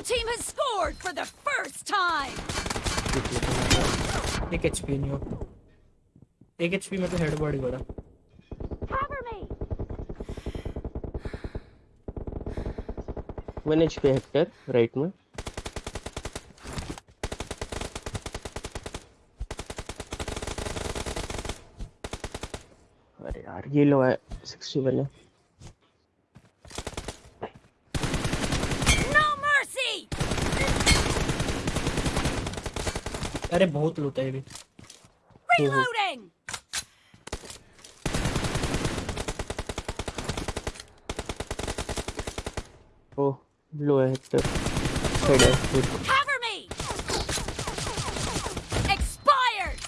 Blue team has scored for the first time. एक HP नहीं हो एक एचपी में तो हेड बॉडी बड़ा Cover me. वन एच पे हेक्टर राइट में अरे यार ये लो है सिक्सटी वन है अरे बहुत लूटा है ये भी Reloading. ओ लो है हेक्टर हेड है. Cover me. Expired.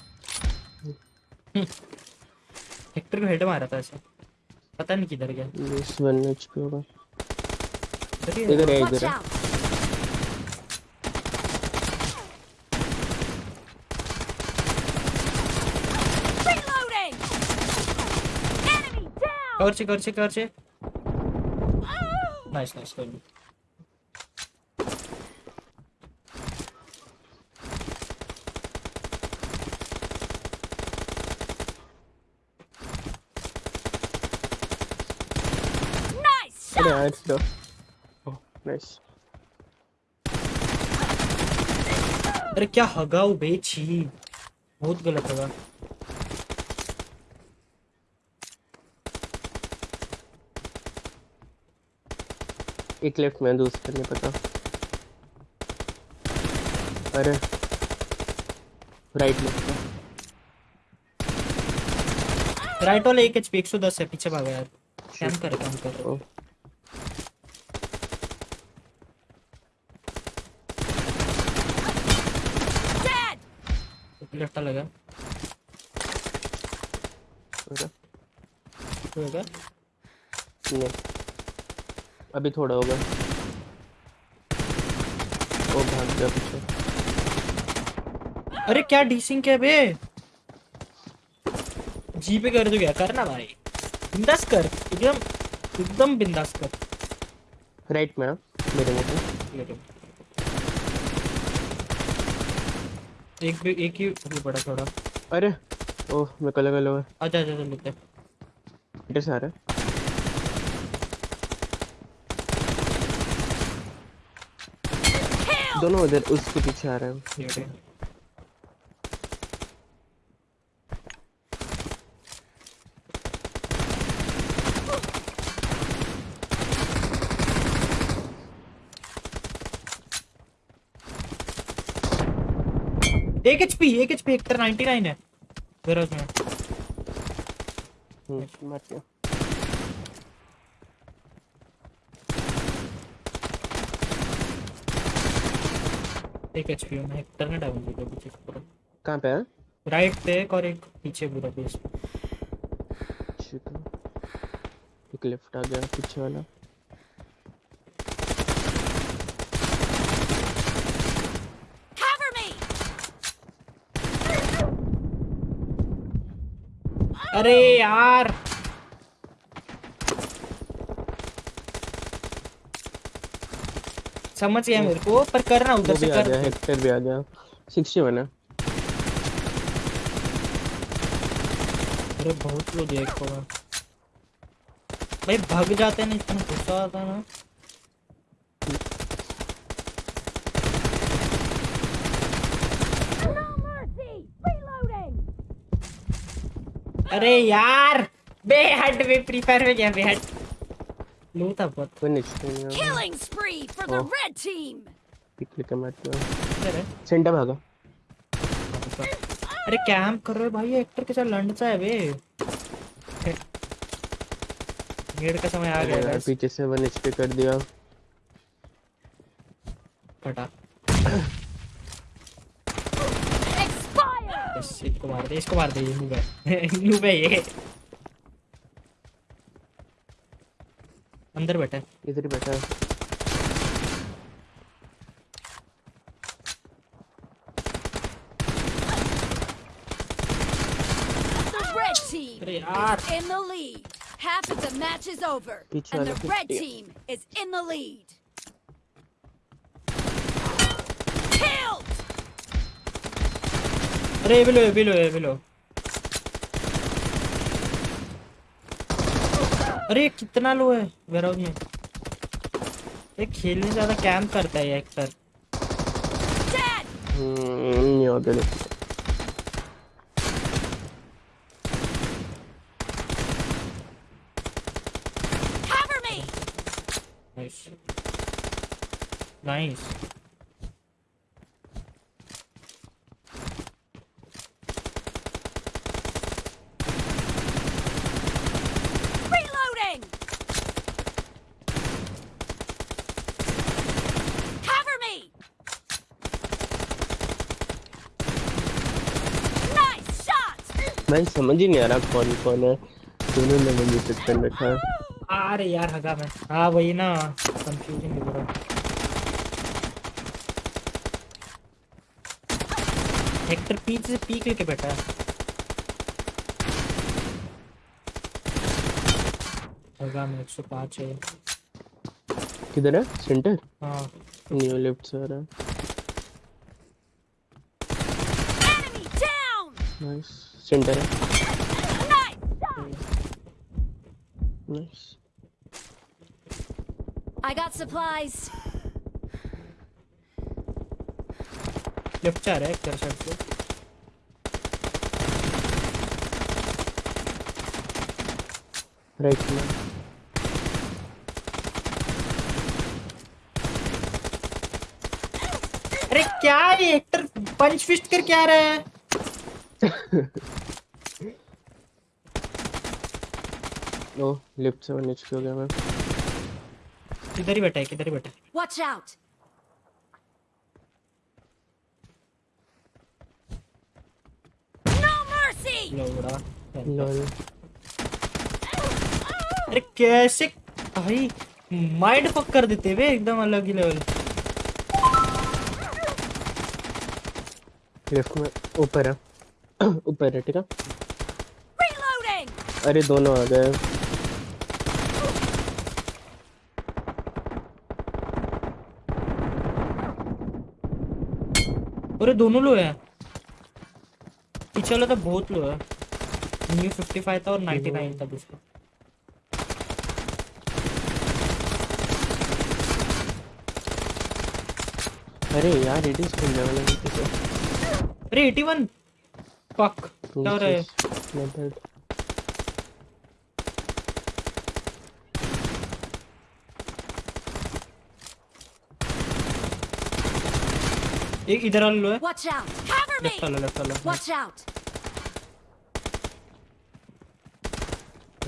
हेक्टर को हेड मारा था ऐसे पता नहीं किधर गया This वन एच पे होगा इधर है। इधर है Watch इधर है out. Reloading. Enemy कवर से कवर से कवर से नाइस नाइस अरे ओह नाइस अरे क्या हगाऊ बे छी बहुत गलत हगा। एक लेफ़्ट में दूसरा नहीं पता। अरे। राइट में। राइट वाला एक एचपी 110 है पीछे भागा यार। कैम कर कैम कर। ओ। लेफ़्ट लगा तो होगा नहीं। अभी थोड़ा होगा। ओ भाग गया पीछे। अरे क्या डीसिंग क्या बे? जी पे कर दो क्या? करना भाई। बिंदास कर। एकदम एकदम बिंदास कर। राइट में हाँ, मेरे पे। एक भी एक ही भी बड़ा थोड़ा। अरे ओह मैं कल कल आजा आजा आजा लेते हैं। इधर से आ रहा है। दोनों उधर उसके पीछे आ रहे हैं। एक एचपी एक एचपी एक 99 है। गैराज में हम्म मार दिया एक एचपी में ने डाउन किया पीछे से पूरा कहाँ पे है? राइट पे एक और एक पीछे पूरा बेस शिट एक लेफ़्ट आ गया पीछे वाला। अरे यार! समझ गया मेरे को पर करना उधर से कर। गया हेक्टर भी आ गया। सिक्सटी वन है। अरे बहुत लो दिया एक को भाई भाग जाते हैं ना इतना गुस्सा आता है ना. अरे यार बेहद बे फ्री फायर में क्या बेहद। लो था बहुत वन एच पे नहीं आ Killing spree for the Oh. red team. लेके मार दिया इधर है सेंटर भागा अरे कैंप कर रहे भाई एक्टर के साथ लंडसा है बे नेड का समय आ गया यार पीछे से वन एच पे कर दिया फटा. इसको मार दे इसको मार दे ये नूब है नूब है ये अंदर बैठा है इधर ही बैठा है The red team अरे यार is in the lead. Half of the match is over, Pizza and the वाला red कुत्ते। team is in the lead. Killed! अरे ये भी लो अरे कितना लो है? वेराउज में ये खेलने ज़्यादा कैंप करता है ये अक्सर! हम्म नहीं होते नहीं। Cover me! Nice nice Reloading! Cover me! Nice shot! भाई समझ ही नहीं आ रहा कौन कौन है। दोनों ने मुझे सेक्शन बैठा है। अरे यार हगा मैं। हाँ वही ना। कंफ्यूजन हो रहा हेक्टर पीछे से पीक लेके बैठा है। हगा में 105 है। किधर है? सेंटर हाँ। न्यू लेफ़्ट से आ रहा है! नाइस सेंटर है। Nice I got supplies. Left आ रहा है एक साइड से राइट में अरे क्या है ये हेक्टर पंच फिस्ट कर क्या रहा है। ओ लेफ़्ट से नीचे हो गया मैं? किधर ही बैठा है किधर ही बैठा है? Watch out! No mercy! लोड़ा लॉल अरे कैसे? भाई माइंड फक कर देते वे एकदम अलग ही लेवल लेफ़्ट में ऊपर है। ऊपर है ठीक है? अरे दोनों आ गए। अरे दोनों लो है। पीछे वाला तो बहुत लो है। न्यू 55 था और 99 था दूसरा। अरे यार इट इज़ खेलने वाला नहीं अरे 81 फक क्या हो रहा है मेथड एक इधर वाला लो है Watch out! Cover me! Left वाला लेफ़्ट वाला Watch out!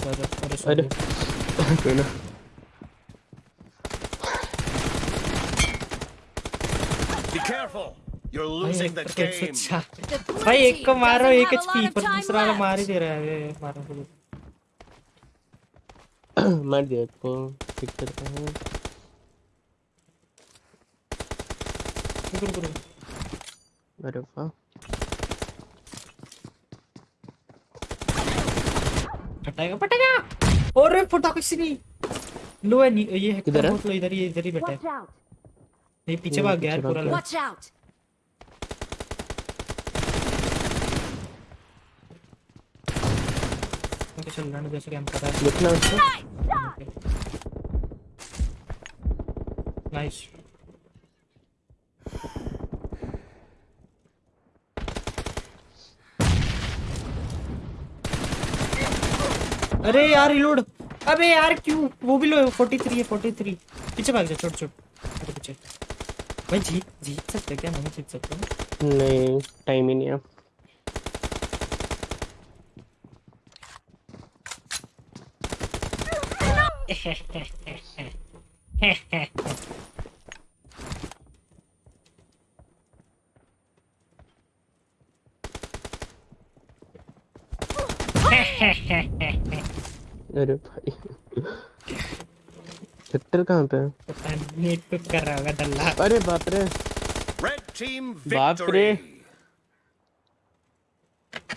अरे अरे अरे sorry। कोई ना Be careful. You're भाई losing the game. 104 भाई एक को मारो एक एचपी पर दूसरा वाला मार ही दे रहा है ये मारो तो मार दिया इसको ठीक करता हूँ। रुको रुको अरे वाह फटाएगा फटाएगा। और रे फटा कुछ नहीं लो है ये है? इधर ही इधर ही बैठा है। ये पीछे भाग गया पूरा भाग लो। ओके चल रहा है जैसे कैंप कर रहा है। लिखना उसको। नाइस अरे यार रिलोड अबे यार क्यों? वो भी लो 43 है 43 पीछे भाग जा छोड़ छोड़। अरे पीछे। भाई जीत जीत सकते क्या? नहीं जीत सकते। नहीं टाइम ही नहीं है। अरे भाई। सेक्टर कहाँ पे है? नेट पे कर रहा होगा डल्ला अरे बाप रे। बाप रे.